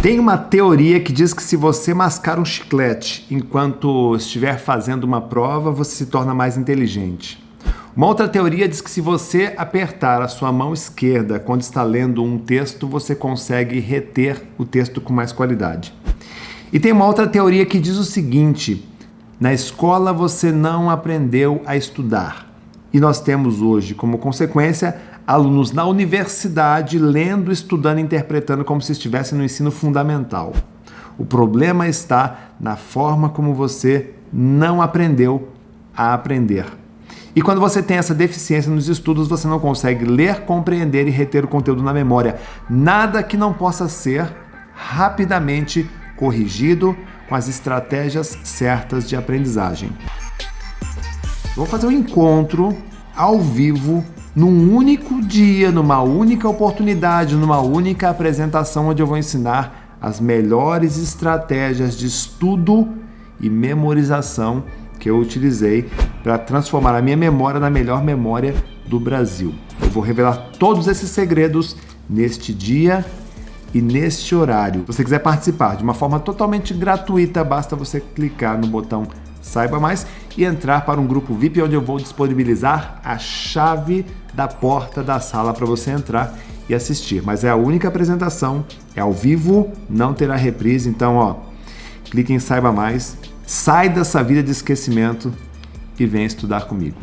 Tem uma teoria que diz que se você mascar um chiclete enquanto estiver fazendo uma prova, você se torna mais inteligente. Uma outra teoria diz que se você apertar a sua mão esquerda quando está lendo um texto, você consegue reter o texto com mais qualidade. E tem uma outra teoria que diz o seguinte: na escola você não aprendeu a estudar. E nós temos hoje, como consequência, alunos na universidade lendo, estudando, interpretando como se estivessem no ensino fundamental. O problema está na forma como você não aprendeu a aprender. E quando você tem essa deficiência nos estudos, você não consegue ler, compreender e reter o conteúdo na memória. Nada que não possa ser rapidamente corrigido com as estratégias certas de aprendizagem. Vou fazer um encontro ao vivo num único dia, numa única oportunidade, numa única apresentação onde eu vou ensinar as melhores estratégias de estudo e memorização que eu utilizei para transformar a minha memória na melhor memória do Brasil. Eu vou revelar todos esses segredos neste dia e neste horário. Se você quiser participar de uma forma totalmente gratuita, basta você clicar no botão Saiba Mais e entrar para um grupo VIP onde eu vou disponibilizar a chave da porta da sala para você entrar e assistir. Mas é a única apresentação, é ao vivo, não terá reprise, então ó, clique em Saiba Mais, sai dessa vida de esquecimento e vem estudar comigo.